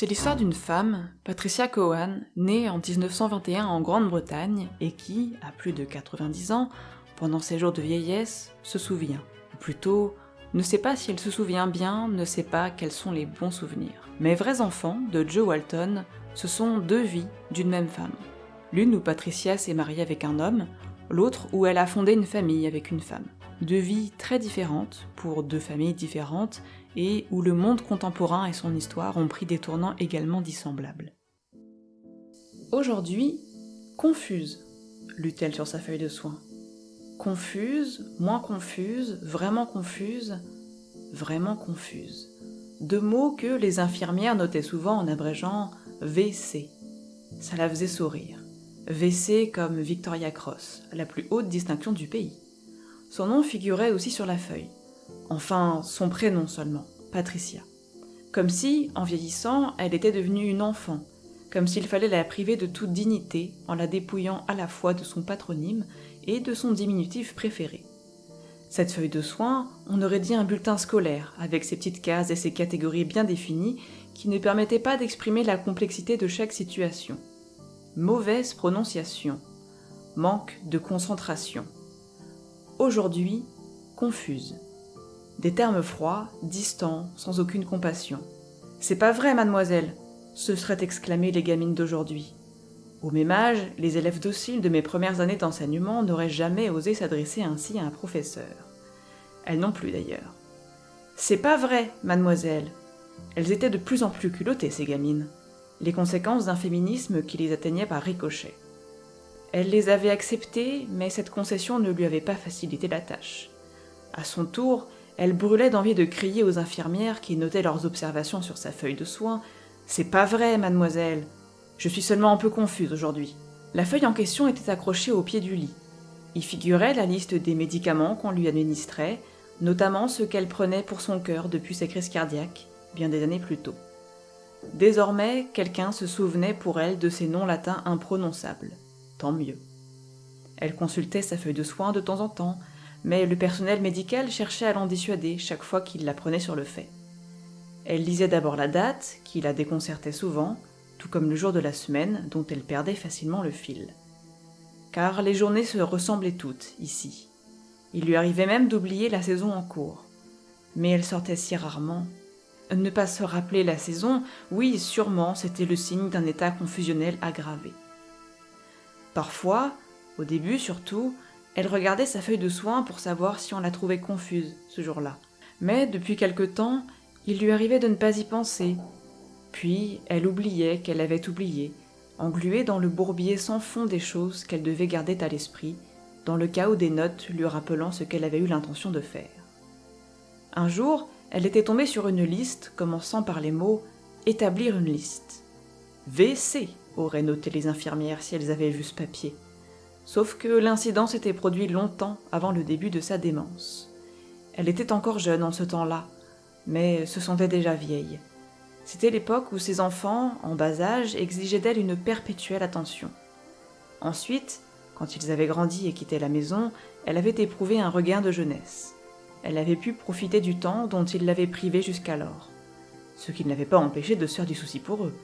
C'est l'histoire d'une femme, Patricia Cowan, née en 1921 en Grande-Bretagne et qui, à plus de 90 ans, pendant ses jours de vieillesse, se souvient. Ou plutôt, ne sait pas si elle se souvient bien, ne sait pas quels sont les bons souvenirs. Mes vrais enfants, de Joe Walton, ce sont deux vies d'une même femme. L'une où Patricia s'est mariée avec un homme, l'autre où elle a fondé une famille avec une femme. Deux vies très différentes, pour deux familles différentes, et où le monde contemporain et son histoire ont pris des tournants également dissemblables. Aujourd'hui, confuse, lut-elle sur sa feuille de soins. Confuse, moins confuse, vraiment confuse, vraiment confuse. Deux mots que les infirmières notaient souvent en abrégeant VC. Ça la faisait sourire. VC comme Victoria Cross, la plus haute distinction du pays. Son nom figurait aussi sur la feuille. Enfin, son prénom seulement, Patricia. Comme si, en vieillissant, elle était devenue une enfant, comme s'il fallait la priver de toute dignité en la dépouillant à la fois de son patronyme et de son diminutif préféré. Cette feuille de soins, on aurait dit un bulletin scolaire, avec ses petites cases et ses catégories bien définies, qui ne permettaient pas d'exprimer la complexité de chaque situation. Mauvaise prononciation. Manque de concentration. Aujourd'hui, confuse. Des termes froids, distants, sans aucune compassion. C'est pas vrai, mademoiselle se seraient exclamées les gamines d'aujourd'hui. Au même âge, les élèves dociles de mes premières années d'enseignement n'auraient jamais osé s'adresser ainsi à un professeur. Elles non plus d'ailleurs. C'est pas vrai, mademoiselle. Elles étaient de plus en plus culottées, ces gamines. Les conséquences d'un féminisme qui les atteignait par ricochet. Elle les avait acceptées, mais cette concession ne lui avait pas facilité la tâche. À son tour, elle brûlait d'envie de crier aux infirmières qui notaient leurs observations sur sa feuille de soins. C'est pas vrai, mademoiselle. Je suis seulement un peu confuse aujourd'hui. La feuille en question était accrochée au pied du lit. Y figurait la liste des médicaments qu'on lui administrait, notamment ceux qu'elle prenait pour son cœur depuis ses crises cardiaques, bien des années plus tôt. Désormais, quelqu'un se souvenait pour elle de ces noms latins imprononçables. Tant mieux. Elle consultait sa feuille de soins de temps en temps, mais le personnel médical cherchait à l'en dissuader chaque fois qu'il la prenait sur le fait. Elle lisait d'abord la date, qui la déconcertait souvent, tout comme le jour de la semaine, dont elle perdait facilement le fil. Car les journées se ressemblaient toutes, ici. Il lui arrivait même d'oublier la saison en cours. Mais elle sortait si rarement. Ne pas se rappeler la saison, oui, sûrement, c'était le signe d'un état confusionnel aggravé. Parfois, au début surtout, elle regardait sa feuille de soins pour savoir si on la trouvait confuse ce jour-là. Mais depuis quelque temps, il lui arrivait de ne pas y penser. Puis elle oubliait qu'elle avait oublié, engluée dans le bourbier sans fond des choses qu'elle devait garder à l'esprit, dans le chaos des notes lui rappelant ce qu'elle avait eu l'intention de faire. Un jour, elle était tombée sur une liste commençant par les mots établir une liste. VC auraient noté les infirmières si elles avaient vu ce papier. Sauf que l'incident s'était produit longtemps avant le début de sa démence. Elle était encore jeune en ce temps-là, mais se sentait déjà vieille. C'était l'époque où ses enfants, en bas âge, exigeaient d'elle une perpétuelle attention. Ensuite, quand ils avaient grandi et quitté la maison, elle avait éprouvé un regain de jeunesse. Elle avait pu profiter du temps dont il l'avait privée jusqu'alors, ce qui ne l'avait pas empêché de se faire du souci pour eux.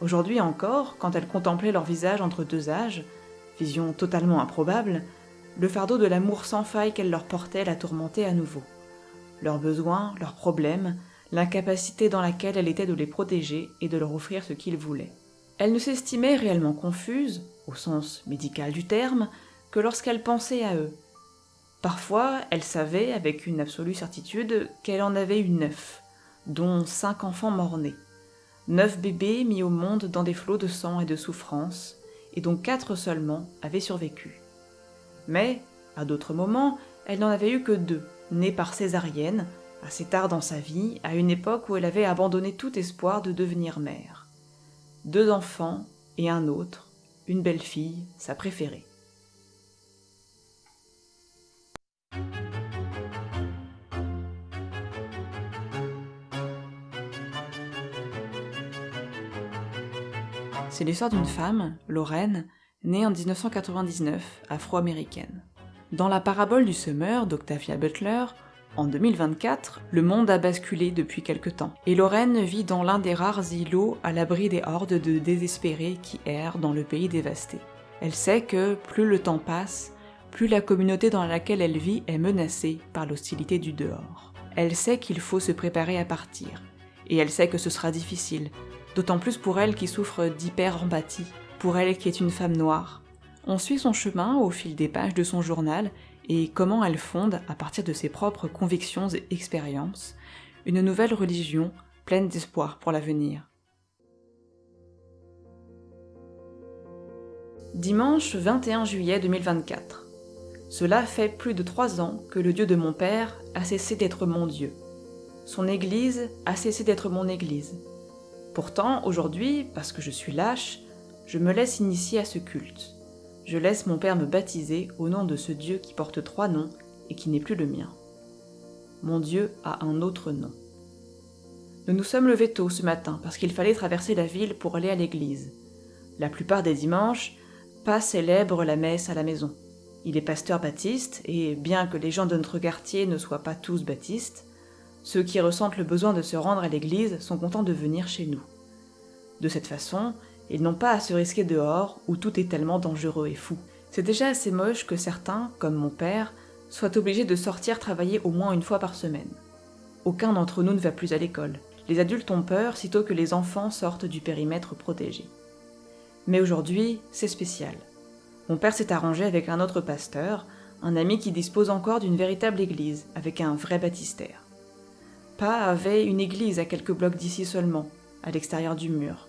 Aujourd'hui encore, quand elle contemplait leur visage entre deux âges, vision totalement improbable, le fardeau de l'amour sans faille qu'elle leur portait la tourmentait à nouveau. Leurs besoins, leurs problèmes, l'incapacité dans laquelle elle était de les protéger et de leur offrir ce qu'ils voulaient. Elle ne s'estimait réellement confuse, au sens médical du terme, que lorsqu'elle pensait à eux. Parfois, elle savait, avec une absolue certitude, qu'elle en avait eu neuf, dont cinq enfants morts-nés. Neuf bébés mis au monde dans des flots de sang et de souffrance, et dont quatre seulement avaient survécu. Mais, à d'autres moments, elle n'en avait eu que deux, nés par césarienne, assez tard dans sa vie, à une époque où elle avait abandonné tout espoir de devenir mère. Deux enfants et un autre, une belle fille, sa préférée. C'est l'histoire d'une femme, Lorraine, née en 1999, afro-américaine. Dans la parabole du semeur d'Octavia Butler, En 2024, le monde a basculé depuis quelque temps, et Lorraine vit dans l'un des rares îlots à l'abri des hordes de désespérés qui errent dans le pays dévasté. Elle sait que plus le temps passe, plus la communauté dans laquelle elle vit est menacée par l'hostilité du dehors. Elle sait qu'il faut se préparer à partir, et elle sait que ce sera difficile, d'autant plus pour elle qui souffre d'hyper-empathie, pour elle qui est une femme noire. On suit son chemin au fil des pages de son journal et comment elle fonde, à partir de ses propres convictions et expériences, une nouvelle religion pleine d'espoir pour l'avenir. Dimanche 21 juillet 2024. Cela fait plus de trois ans que le Dieu de mon père a cessé d'être mon Dieu. Son Église a cessé d'être mon Église. Pourtant, aujourd'hui, parce que je suis lâche, je me laisse initier à ce culte. Je laisse mon père me baptiser au nom de ce Dieu qui porte trois noms et qui n'est plus le mien. Mon Dieu a un autre nom. Nous nous sommes levés tôt ce matin parce qu'il fallait traverser la ville pour aller à l'église. La plupart des dimanches, pas célèbre la messe à la maison. Il est pasteur baptiste, et bien que les gens de notre quartier ne soient pas tous baptistes, ceux qui ressentent le besoin de se rendre à l'église sont contents de venir chez nous. De cette façon, ils n'ont pas à se risquer dehors où tout est tellement dangereux et fou. C'est déjà assez moche que certains, comme mon père, soient obligés de sortir travailler au moins une fois par semaine. Aucun d'entre nous ne va plus à l'école. Les adultes ont peur sitôt que les enfants sortent du périmètre protégé. Mais aujourd'hui, c'est spécial. Mon père s'est arrangé avec un autre pasteur, un ami qui dispose encore d'une véritable église, avec un vrai baptistère. Pa avait une église à quelques blocs d'ici seulement, à l'extérieur du mur.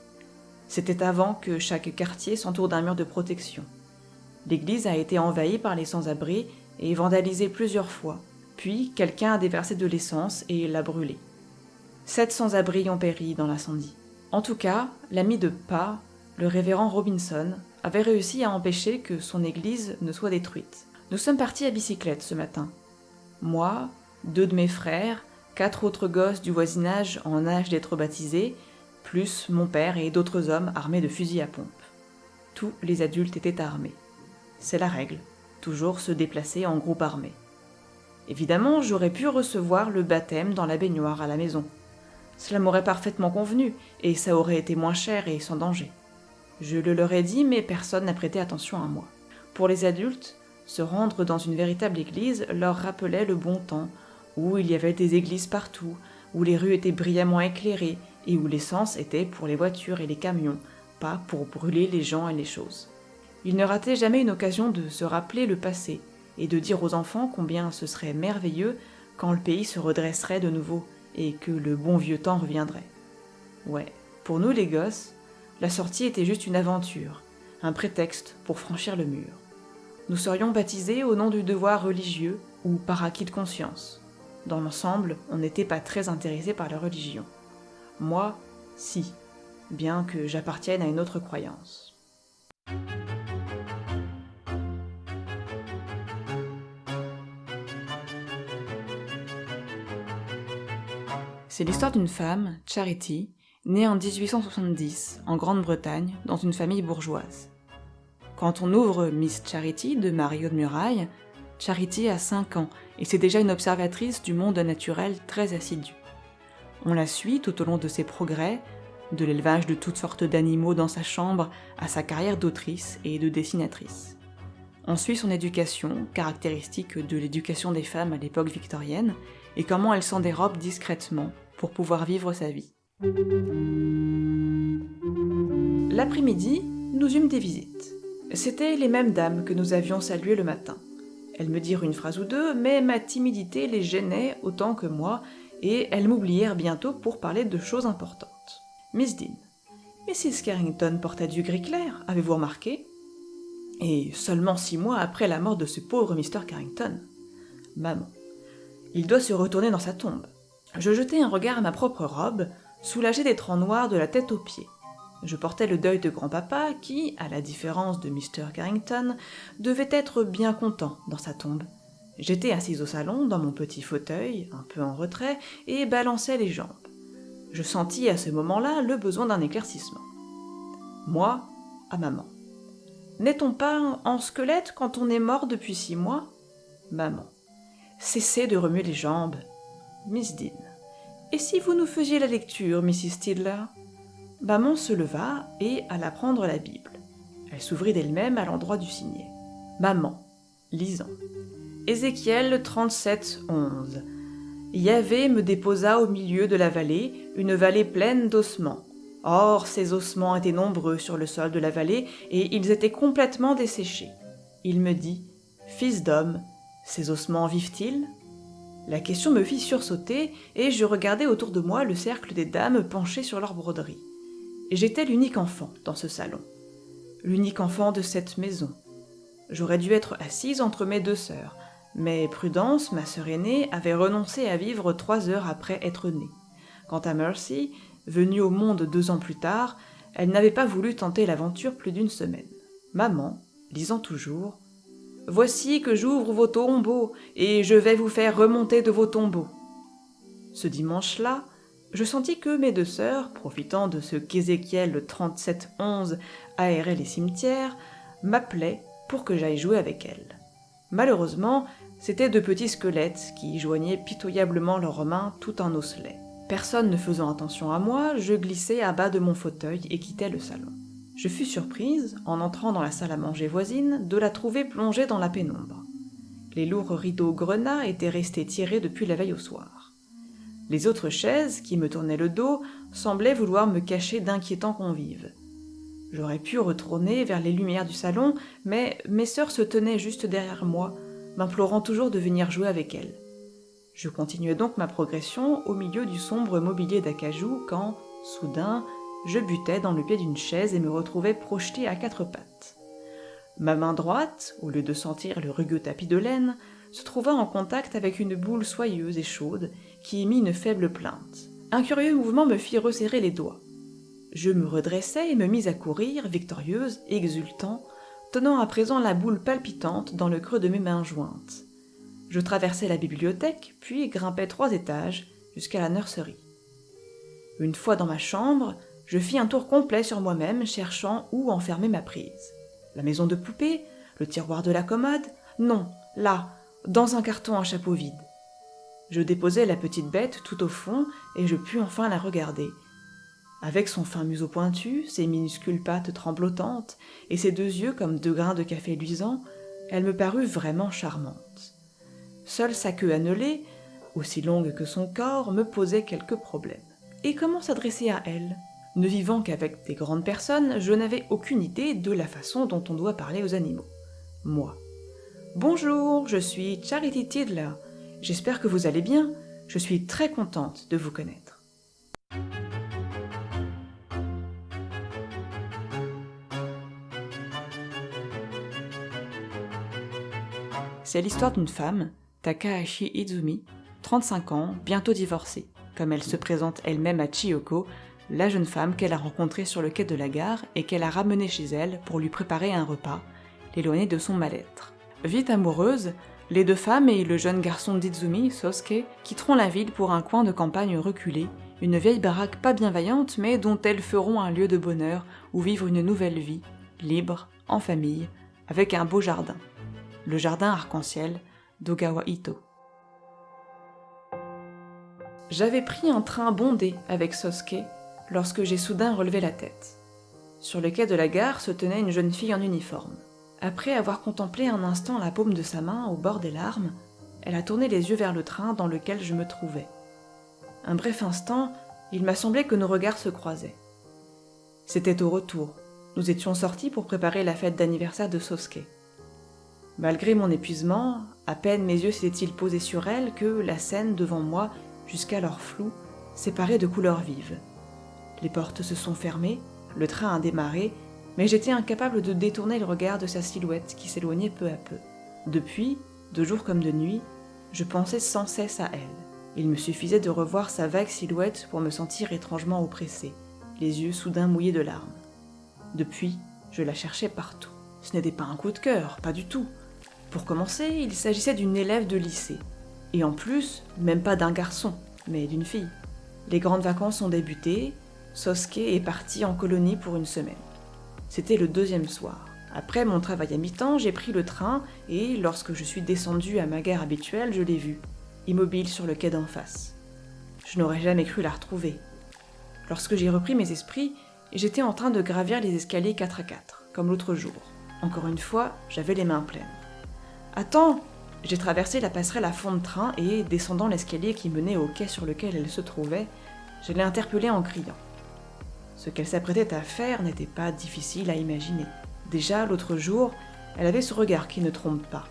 C'était avant que chaque quartier s'entoure d'un mur de protection. L'église a été envahie par les sans-abri et vandalisée plusieurs fois, puis quelqu'un a déversé de l'essence et l'a brûlée. Sept sans-abri ont péri dans l'incendie. En tout cas, l'ami de Pa le révérend Robinson avait réussi à empêcher que son église ne soit détruite. Nous sommes partis à bicyclette ce matin. Moi, deux de mes frères, quatre autres gosses du voisinage en âge d'être baptisés, plus mon père et d'autres hommes armés de fusils à pompe. Tous les adultes étaient armés. C'est la règle, toujours se déplacer en groupe armé. Évidemment, j'aurais pu recevoir le baptême dans la baignoire à la maison. Cela m'aurait parfaitement convenu, et ça aurait été moins cher et sans danger. Je le leur ai dit, mais personne n'a prêté attention à moi. Pour les adultes, se rendre dans une véritable église leur rappelait le bon temps, où il y avait des églises partout, où les rues étaient brillamment éclairées et où l'essence était pour les voitures et les camions, pas pour brûler les gens et les choses. Ils ne rataient jamais une occasion de se rappeler le passé et de dire aux enfants combien ce serait merveilleux quand le pays se redresserait de nouveau et que le bon vieux temps reviendrait. Ouais, pour nous les gosses, la sortie était juste une aventure, un prétexte pour franchir le mur. Nous serions baptisés au nom du devoir religieux ou par acquis de conscience. Dans l'ensemble, on n'était pas très intéressé par la religion. Moi, si, bien que j'appartienne à une autre croyance. C'est l'histoire d'une femme, Charity, née en 1870 en Grande-Bretagne dans une famille bourgeoise. Quand on ouvre Miss Charity de Mario de Muraille, Charity a 5 ans et c'est déjà une observatrice du monde naturel très assidue. On la suit tout au long de ses progrès, de l'élevage de toutes sortes d'animaux dans sa chambre à sa carrière d'autrice et de dessinatrice. On suit son éducation, caractéristique de l'éducation des femmes à l'époque victorienne, et comment elle s'en dérobe discrètement pour pouvoir vivre sa vie. L'après-midi, nous eûmes des visites. C'étaient les mêmes dames que nous avions saluées le matin. Elles me dirent une phrase ou deux, mais ma timidité les gênait autant que moi, et elles m'oublièrent bientôt pour parler de choses importantes. Miss Dean. Mrs. Carrington portait du gris clair, avez-vous remarqué? Et seulement six mois après la mort de ce pauvre Mr. Carrington. Maman. Il doit se retourner dans sa tombe. Je jetai un regard à ma propre robe, soulagé d'être en noir de la tête aux pieds. Je portais le deuil de grand-papa qui, à la différence de Mr. Carrington, devait être bien content dans sa tombe. J'étais assise au salon, dans mon petit fauteuil, un peu en retrait, et balançais les jambes. Je sentis à ce moment-là le besoin d'un éclaircissement. Moi, à maman. N'est-on pas en squelette quand on est mort depuis six mois? Maman. Cessez de remuer les jambes. Miss Dean. Et si vous nous faisiez la lecture, Mrs. Tidler Maman se leva et alla prendre la Bible. Elle s'ouvrit d'elle-même à l'endroit du signet. Maman, lisant. Ézéchiel 37, 11. Yahvé me déposa au milieu de la vallée, une vallée pleine d'ossements. Or, ces ossements étaient nombreux sur le sol de la vallée, et ils étaient complètement desséchés. Il me dit, Fils d'homme, ces ossements vivent-ils? La question me fit sursauter, et je regardai autour de moi le cercle des dames penchées sur leurs broderies. J'étais l'unique enfant dans ce salon, l'unique enfant de cette maison. J'aurais dû être assise entre mes deux sœurs, mais Prudence, ma sœur aînée, avait renoncé à vivre trois heures après être née. Quant à Mercy, venue au monde deux ans plus tard, elle n'avait pas voulu tenter l'aventure plus d'une semaine. Maman, lisant toujours, Voici que j'ouvre vos tombeaux, et je vais vous faire remonter de vos tombeaux. Ce dimanche-là, je sentis que mes deux sœurs, profitant de ce qu'Ézéchiel 37.11 aérait les cimetières, m'appelaient pour que j'aille jouer avec elles. Malheureusement, c'étaient de petits squelettes qui joignaient pitoyablement leurs mains tout en osselets. Personne ne faisant attention à moi, je glissai à bas de mon fauteuil et quittai le salon. Je fus surprise, en entrant dans la salle à manger voisine, de la trouver plongée dans la pénombre. Les lourds rideaux grenats étaient restés tirés depuis la veille au soir. Les autres chaises, qui me tournaient le dos, semblaient vouloir me cacher d'inquiétants convives. J'aurais pu retourner vers les lumières du salon, mais mes sœurs se tenaient juste derrière moi, m'implorant toujours de venir jouer avec elles. Je continuais donc ma progression au milieu du sombre mobilier d'acajou quand, soudain, je butais dans le pied d'une chaise et me retrouvais projeté à quatre pattes. Ma main droite, au lieu de sentir le rugueux tapis de laine, se trouva en contact avec une boule soyeuse et chaude qui émit une faible plainte. Un curieux mouvement me fit resserrer les doigts. Je me redressai et me mis à courir, victorieuse, exultant, tenant à présent la boule palpitante dans le creux de mes mains jointes. Je traversai la bibliothèque, puis grimpai trois étages jusqu'à la nurserie. Une fois dans ma chambre, je fis un tour complet sur moi-même, cherchant où enfermer ma prise. La maison de poupée, le tiroir de la commode, non, là, dans un carton à chapeau vide. Je déposai la petite bête tout au fond et je pus enfin la regarder. Avec son fin museau pointu, ses minuscules pattes tremblotantes et ses deux yeux comme deux grains de café luisants, elle me parut vraiment charmante. Seule sa queue annelée, aussi longue que son corps, me posait quelques problèmes. Et comment s'adresser à elle? Ne vivant qu'avec des grandes personnes, je n'avais aucune idée de la façon dont on doit parler aux animaux. Moi, Bonjour, je suis Charity Tidler. J'espère que vous allez bien. Je suis très contente de vous connaître. C'est l'histoire d'une femme, Takahashi Izumi, 35 ans, bientôt divorcée, comme elle se présente elle-même à Chiyoko, la jeune femme qu'elle a rencontrée sur le quai de la gare et qu'elle a ramenée chez elle pour lui préparer un repas, l'éloigner de son mal-être. Vite amoureuse, les deux femmes et le jeune garçon d'Izumi, Sosuke, quitteront la ville pour un coin de campagne reculé, une vieille baraque pas bienveillante mais dont elles feront un lieu de bonheur où vivre une nouvelle vie, libre, en famille, avec un beau jardin. Le jardin arc-en-ciel d'Ogawa Ito. J'avais pris un train bondé avec Sosuke lorsque j'ai soudain relevé la tête. Sur le quai de la gare se tenait une jeune fille en uniforme. Après avoir contemplé un instant la paume de sa main au bord des larmes, elle a tourné les yeux vers le train dans lequel je me trouvais. Un bref instant, il m'a semblé que nos regards se croisaient. C'était au retour. Nous étions sortis pour préparer la fête d'anniversaire de Sosuke. Malgré mon épuisement, à peine mes yeux s'étaient-ils posés sur elle que la scène devant moi, jusqu'alors floue, séparait de couleurs vives. Les portes se sont fermées, le train a démarré mais j'étais incapable de détourner le regard de sa silhouette qui s'éloignait peu à peu. Depuis, de jour comme de nuit, je pensais sans cesse à elle. Il me suffisait de revoir sa vague silhouette pour me sentir étrangement oppressé, les yeux soudain mouillés de larmes. Depuis, je la cherchais partout. Ce n'était pas un coup de cœur, pas du tout. Pour commencer, il s'agissait d'une élève de lycée. Et en plus, même pas d'un garçon, mais d'une fille. Les grandes vacances ont débuté, Sosuke est parti en colonie pour une semaine. C'était le deuxième soir. Après mon travail à mi-temps, j'ai pris le train et lorsque je suis descendue à ma gare habituelle, je l'ai vue, immobile sur le quai d'en face. Je n'aurais jamais cru la retrouver. Lorsque j'ai repris mes esprits, j'étais en train de gravir les escaliers 4 à 4, comme l'autre jour. Encore une fois, j'avais les mains pleines. Attends J'ai traversé la passerelle à fond de train et, descendant l'escalier qui menait au quai sur lequel elle se trouvait, je l'ai interpellée en criant. Ce qu'elle s'apprêtait à faire n'était pas difficile à imaginer. Déjà, l'autre jour, elle avait ce regard qui ne trompe pas.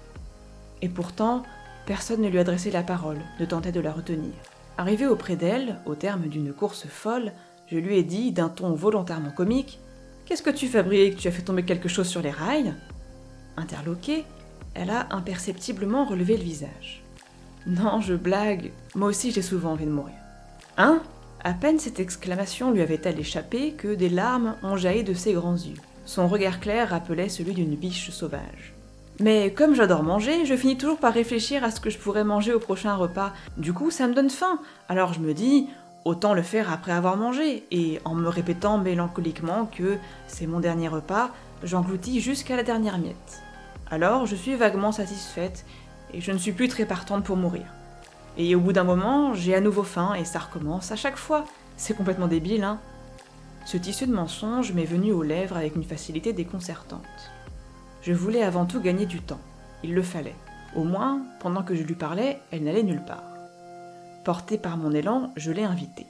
Et pourtant, personne ne lui adressait la parole, ne tentait de la retenir. Arrivé auprès d'elle, au terme d'une course folle, je lui ai dit, d'un ton volontairement comique Qu'est-ce que tu fabriques Tu as fait tomber quelque chose sur les rails? Interloquée, elle a imperceptiblement relevé le visage. Non, je blague, moi aussi j'ai souvent envie de mourir. Hein? À peine cette exclamation lui avait-elle échappé que des larmes ont jailli de ses grands yeux. Son regard clair rappelait celui d'une biche sauvage. Mais comme j'adore manger, je finis toujours par réfléchir à ce que je pourrais manger au prochain repas. Du coup, ça me donne faim. Alors je me dis, autant le faire après avoir mangé. Et en me répétant mélancoliquement que c'est mon dernier repas, j'engloutis jusqu'à la dernière miette. Alors je suis vaguement satisfaite et je ne suis plus très partante pour mourir. Et au bout d'un moment, j'ai à nouveau faim et ça recommence à chaque fois. C'est complètement débile, hein ce tissu de mensonge m'est venu aux lèvres avec une facilité déconcertante. Je voulais avant tout gagner du temps. Il le fallait. Au moins, pendant que je lui parlais, elle n'allait nulle part. Portée par mon élan, je l'ai invitée.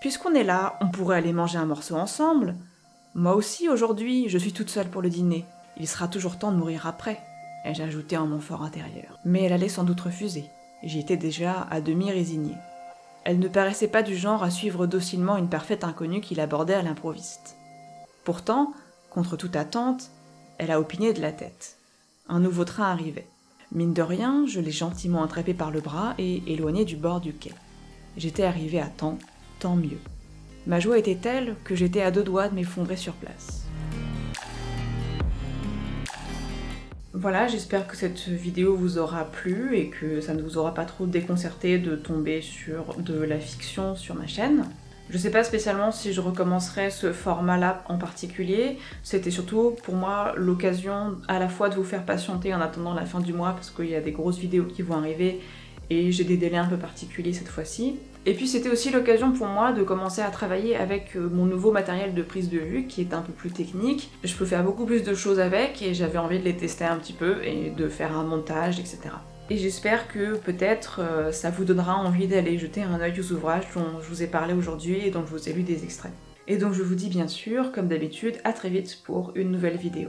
Puisqu'on est là, on pourrait aller manger un morceau ensemble. Moi aussi, aujourd'hui, je suis toute seule pour le dîner. Il sera toujours temps de mourir après, ai-je ajouté en mon fort intérieur. Mais elle allait sans doute refuser. J'y étais déjà à demi résignée. Elle ne paraissait pas du genre à suivre docilement une parfaite inconnue qui l'abordait à l'improviste. Pourtant, contre toute attente, elle a opiné de la tête. Un nouveau train arrivait. Mine de rien, je l'ai gentiment attrapé par le bras et éloigné du bord du quai. J'étais arrivé à temps, tant mieux. Ma joie était telle que j'étais à deux doigts de m'effondrer sur place. Voilà, j'espère que cette vidéo vous aura plu et que ça ne vous aura pas trop déconcerté de tomber sur de la fiction sur ma chaîne. Je sais pas spécialement si je recommencerai ce format-là en particulier, c'était surtout pour moi l'occasion à la fois de vous faire patienter en attendant la fin du mois parce qu'il y a des grosses vidéos qui vont arriver et j'ai des délais un peu particuliers cette fois-ci. Et puis c'était aussi l'occasion pour moi de commencer à travailler avec euh, mon nouveau matériel de prise de vue qui est un peu plus technique. Je peux faire beaucoup plus de choses avec et j'avais envie de les tester un petit peu et de faire un montage, etc. Et j'espère que peut-être euh, ça vous donnera envie d'aller jeter un œil aux ouvrages dont je vous ai parlé aujourd'hui et dont je vous ai lu des extraits. Et donc je vous dis bien sûr, comme d'habitude, à très vite pour une nouvelle vidéo.